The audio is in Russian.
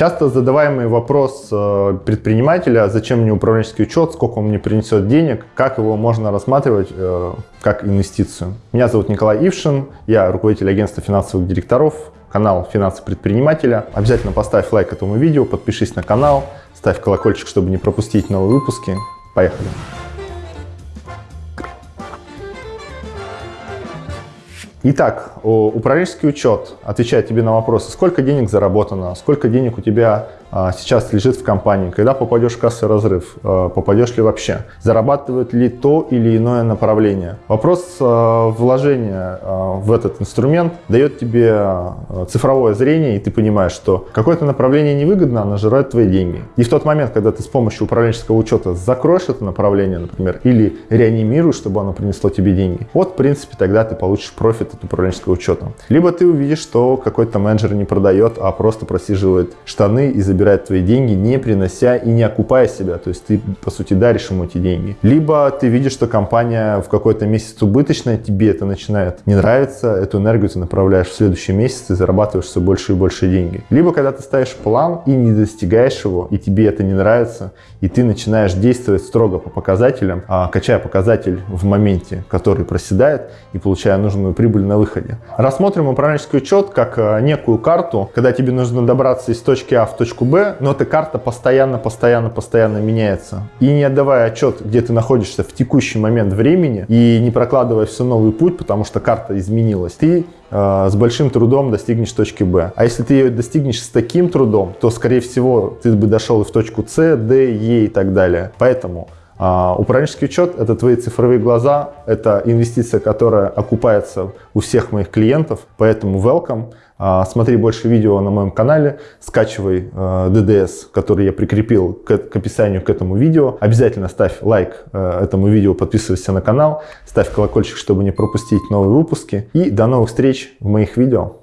Часто задаваемый вопрос э, предпринимателя, зачем мне управленческий учет, сколько он мне принесет денег, как его можно рассматривать э, как инвестицию. Меня зовут Николай Ившин, я руководитель агентства финансовых директоров, канал «Финансы предпринимателя». Обязательно поставь лайк этому видео, подпишись на канал, ставь колокольчик, чтобы не пропустить новые выпуски. Поехали! Итак, управленческий учет отвечает тебе на вопросы, сколько денег заработано, сколько денег у тебя а, сейчас лежит в компании, когда попадешь в кассовый разрыв, а, попадешь ли вообще, зарабатывает ли то или иное направление. Вопрос а, вложения в этот инструмент дает тебе цифровое зрение, и ты понимаешь, что какое-то направление невыгодно, оно жирает твои деньги. И в тот момент, когда ты с помощью управленческого учета закроешь это направление, например, или реанимируешь, чтобы оно принесло тебе деньги, вот, в принципе, тогда ты получишь профит от управленческого учета. Либо ты увидишь, что какой-то менеджер не продает, а просто просиживает штаны и забирает забирает твои деньги, не принося и не окупая себя. То есть ты, по сути, даришь ему эти деньги. Либо ты видишь, что компания в какой-то месяц убыточная, тебе это начинает не нравиться, эту энергию ты направляешь в следующий месяц и зарабатываешь все больше и больше деньги. Либо когда ты ставишь план и не достигаешь его, и тебе это не нравится, и ты начинаешь действовать строго по показателям, а, качая показатель в моменте, который проседает, и получая нужную прибыль на выходе. Рассмотрим управленческий учет как а, некую карту, когда тебе нужно добраться из точки А в точку Б, но эта карта постоянно, постоянно, постоянно меняется. И не отдавая отчет, где ты находишься в текущий момент времени, и не прокладывая все новый путь, потому что карта изменилась, ты э, с большим трудом достигнешь точки Б. А если ты ее достигнешь с таким трудом, то, скорее всего, ты бы дошел и в точку С, Д, Е и так далее. Поэтому управленческий учет – это твои цифровые глаза, это инвестиция, которая окупается у всех моих клиентов, поэтому welcome. А, смотри больше видео на моем канале, скачивай DDS, а, который я прикрепил к, к описанию к этому видео. Обязательно ставь лайк этому видео, подписывайся на канал, ставь колокольчик, чтобы не пропустить новые выпуски. И до новых встреч в моих видео.